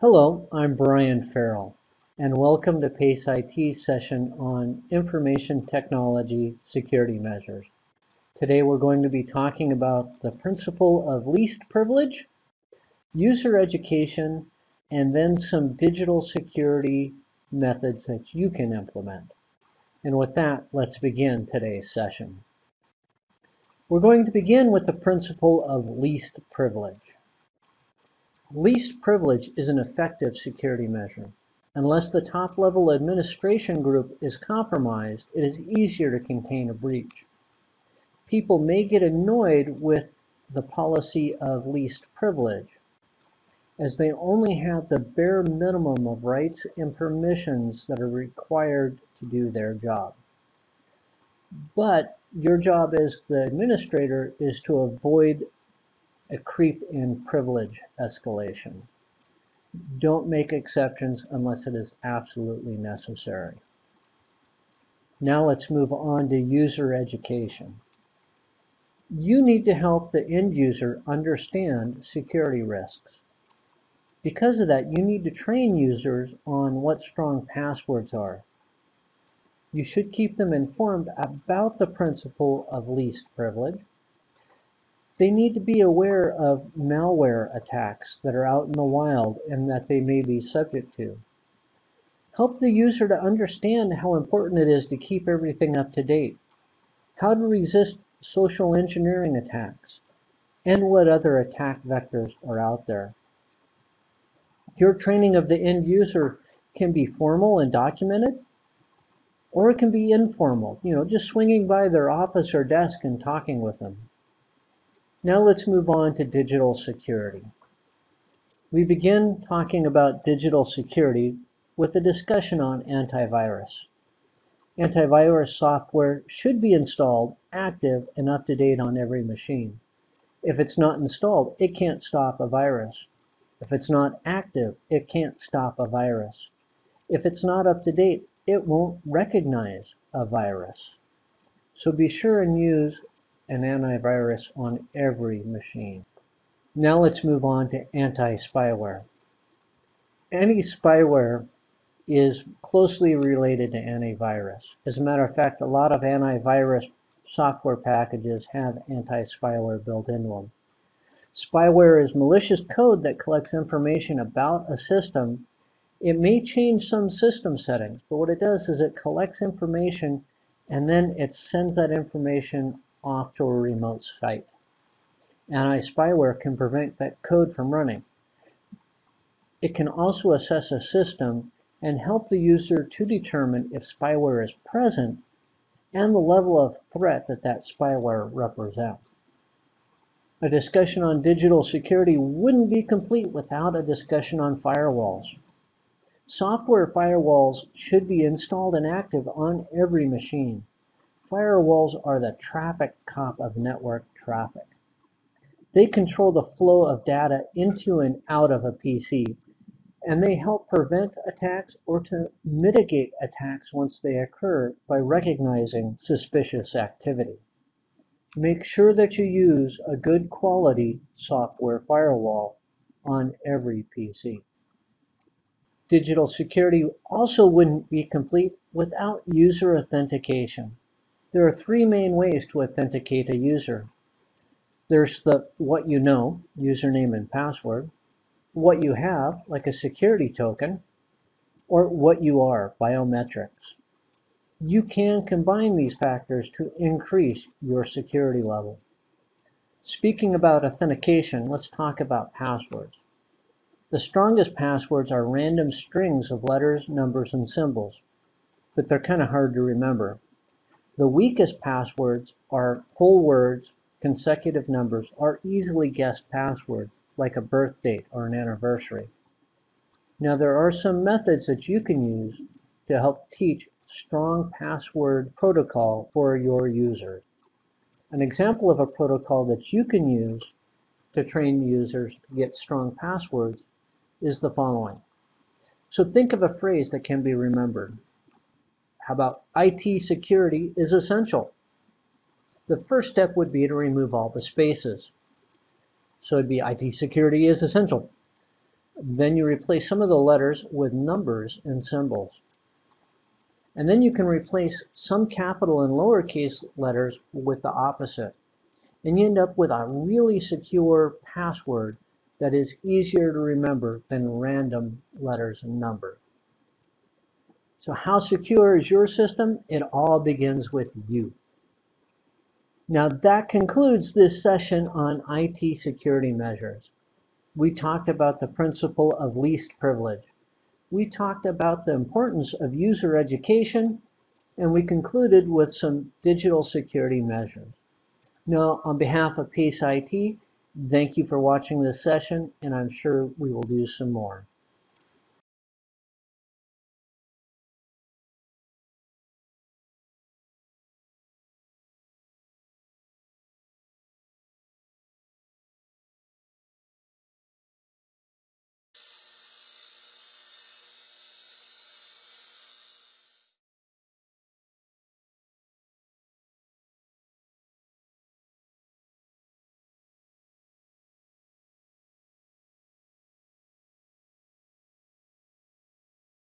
Hello, I'm Brian Farrell, and welcome to PACE IT's session on Information Technology Security Measures. Today we're going to be talking about the principle of least privilege, user education, and then some digital security methods that you can implement. And with that, let's begin today's session. We're going to begin with the principle of least privilege. Least privilege is an effective security measure. Unless the top-level administration group is compromised, it is easier to contain a breach. People may get annoyed with the policy of least privilege, as they only have the bare minimum of rights and permissions that are required to do their job. But your job as the administrator is to avoid a creep in privilege escalation. Don't make exceptions unless it is absolutely necessary. Now let's move on to user education. You need to help the end user understand security risks. Because of that, you need to train users on what strong passwords are. You should keep them informed about the principle of least privilege they need to be aware of malware attacks that are out in the wild and that they may be subject to. Help the user to understand how important it is to keep everything up to date, how to resist social engineering attacks, and what other attack vectors are out there. Your training of the end user can be formal and documented, or it can be informal, you know, just swinging by their office or desk and talking with them. Now let's move on to digital security. We begin talking about digital security with a discussion on antivirus. Antivirus software should be installed, active, and up to date on every machine. If it's not installed, it can't stop a virus. If it's not active, it can't stop a virus. If it's not up to date, it won't recognize a virus. So be sure and use an antivirus on every machine. Now let's move on to anti-spyware. Anti-spyware is closely related to antivirus. As a matter of fact, a lot of antivirus software packages have anti-spyware built into them. Spyware is malicious code that collects information about a system. It may change some system settings, but what it does is it collects information and then it sends that information off to a remote site. Anti-spyware can prevent that code from running. It can also assess a system and help the user to determine if spyware is present and the level of threat that that spyware represents. A discussion on digital security wouldn't be complete without a discussion on firewalls. Software firewalls should be installed and active on every machine. Firewalls are the traffic cop of network traffic. They control the flow of data into and out of a PC, and they help prevent attacks or to mitigate attacks once they occur by recognizing suspicious activity. Make sure that you use a good quality software firewall on every PC. Digital security also wouldn't be complete without user authentication. There are three main ways to authenticate a user. There's the what you know, username and password, what you have, like a security token, or what you are, biometrics. You can combine these factors to increase your security level. Speaking about authentication, let's talk about passwords. The strongest passwords are random strings of letters, numbers, and symbols, but they're kind of hard to remember. The weakest passwords are whole words, consecutive numbers, or easily guessed passwords, like a birth date or an anniversary. Now there are some methods that you can use to help teach strong password protocol for your users. An example of a protocol that you can use to train users to get strong passwords is the following. So think of a phrase that can be remembered. How about IT security is essential? The first step would be to remove all the spaces. So it'd be IT security is essential. Then you replace some of the letters with numbers and symbols. And then you can replace some capital and lowercase letters with the opposite. And you end up with a really secure password that is easier to remember than random letters and numbers. So how secure is your system? It all begins with you. Now that concludes this session on IT security measures. We talked about the principle of least privilege. We talked about the importance of user education, and we concluded with some digital security measures. Now, on behalf of PACE IT, thank you for watching this session, and I'm sure we will do some more.